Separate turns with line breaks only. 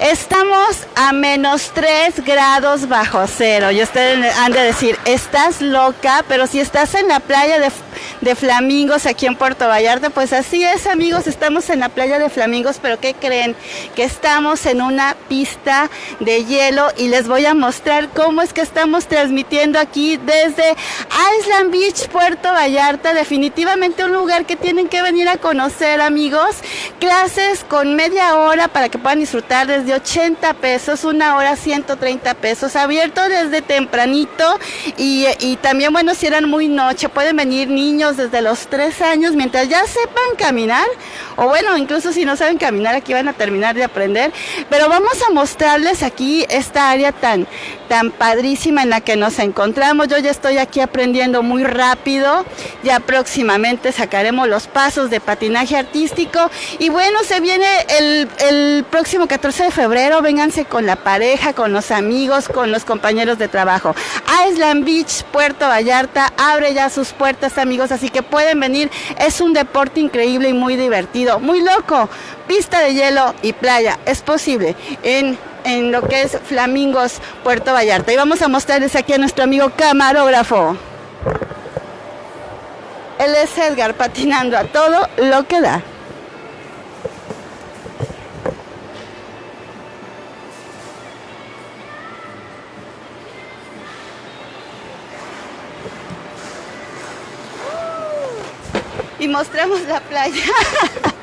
Estamos a menos 3 grados bajo cero. Y ustedes han de decir, estás loca, pero si estás en la playa de, de, Flamingos aquí en Puerto Vallarta, pues así es amigos, estamos en la playa de Flamingos, pero ¿qué creen? Que estamos en una pista de hielo y les voy a mostrar cómo es que estamos transmitiendo aquí desde Island Beach, Puerto Vallarta. Definitivamente un lugar que tienen que venir a conocer amigos. Clases con media hora para que puedan disfrutar desde de 80 pesos, una hora 130 pesos, abierto desde tempranito. Y, y, también, bueno, si eran muy noche, pueden venir niños desde los 3 años mientras ya sepan caminar, o bueno, incluso si no saben caminar, aquí van a terminar de aprender, pero vamos a mostrarles aquí esta área tan, tan padrísima en la que nos encontramos. Yo ya estoy aquí aprendiendo muy rápido, ya próximamente sacaremos los pasos de patinaje artístico y bueno, se viene el, el próximo 14 de febrero, vénganse con la pareja, con los amigos, con los compañeros de trabajo. Island Beach, Puerto Vallarta, abre ya sus puertas amigos, así que pueden venir. Es un deporte increíble y muy muy loco. Pista de hielo y playa, es posible en en lo que es Flamingos Puerto Vallarta. Y vamos a mostrarles aquí a nuestro amigo camarógrafo. Él es Edgar patinando a todo lo que da. y mostramos la playa.